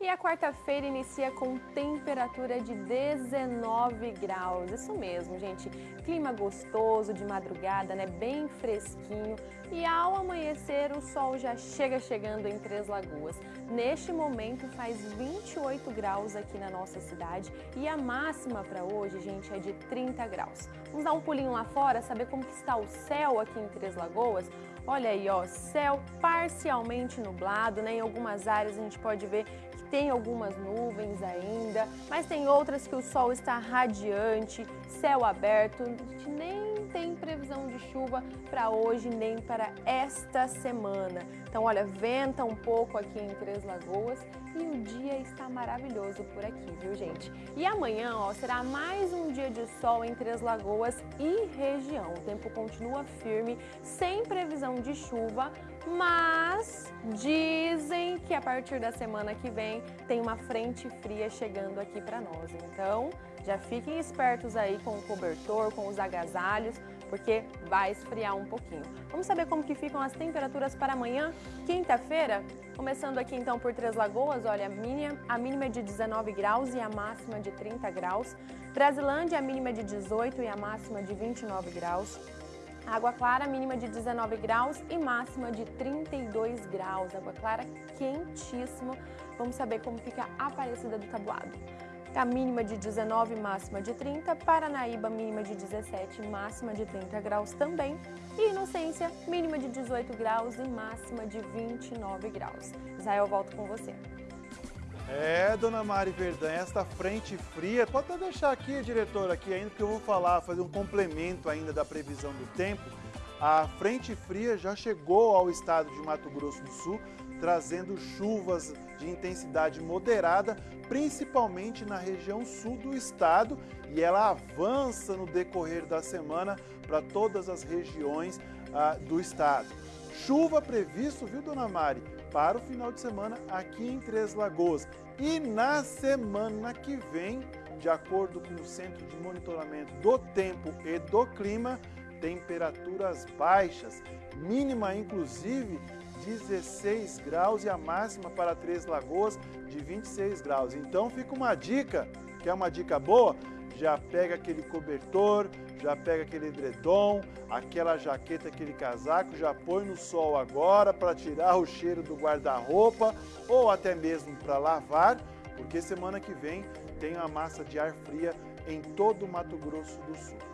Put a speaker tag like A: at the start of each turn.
A: E a quarta-feira inicia com temperatura de 19 graus. Isso mesmo, gente. Clima gostoso de madrugada, né? Bem fresquinho. E ao amanhecer, o sol já chega chegando em Três Lagoas. Neste momento faz 28 graus aqui na nossa cidade e a máxima para hoje, gente, é de 30 graus. Vamos dar um pulinho lá fora, saber como que está o céu aqui em Três Lagoas? Olha aí, ó, céu parcialmente nublado, né? Em algumas áreas a gente pode ver tem algumas nuvens ainda, mas tem outras que o sol está radiante, céu aberto, nem tem previsão de chuva para hoje nem para esta semana. Então, olha, venta um pouco aqui em Três Lagoas e o dia está maravilhoso por aqui, viu, gente? E amanhã, ó, será mais um dia de sol em Três Lagoas e região. O tempo continua firme, sem previsão de chuva, mas dizem que a partir da semana que vem tem uma frente fria chegando aqui para nós. Então, já fiquem espertos aí com o cobertor, com os agasalhos, porque vai esfriar um pouquinho. Vamos saber como que ficam as temperaturas para amanhã, quinta-feira? Começando aqui então por Três Lagoas, olha, a mínima, a mínima é de 19 graus e a máxima de 30 graus. Brasilândia, a mínima é de 18 e a máxima de 29 graus. Água Clara, mínima de 19 graus e máxima de 32 graus. Água Clara quentíssima. Vamos saber como fica a Aparecida do Tabuado. A mínima de 19, máxima de 30. Paranaíba, mínima de 17, máxima de 30 graus também. E Inocência, mínima de 18 graus e máxima de 29 graus. Israel, eu volto com você.
B: É, dona Mari Verdão, esta frente fria, pode até deixar aqui, diretor, aqui ainda, porque eu vou falar, fazer um complemento ainda da previsão do tempo. A frente fria já chegou ao estado de Mato Grosso do Sul, trazendo chuvas de intensidade moderada, principalmente na região sul do estado, e ela avança no decorrer da semana para todas as regiões ah, do estado. Chuva previsto, viu, dona Mari, para o final de semana aqui em Três Lagoas. E na semana que vem, de acordo com o Centro de Monitoramento do Tempo e do Clima, temperaturas baixas, mínima inclusive 16 graus e a máxima para Três Lagoas de 26 graus. Então fica uma dica, que é uma dica boa, já pega aquele cobertor, já pega aquele edredom, aquela jaqueta, aquele casaco, já põe no sol agora para tirar o cheiro do guarda-roupa ou até mesmo para lavar, porque semana que vem tem uma massa de ar fria em todo o Mato Grosso do Sul.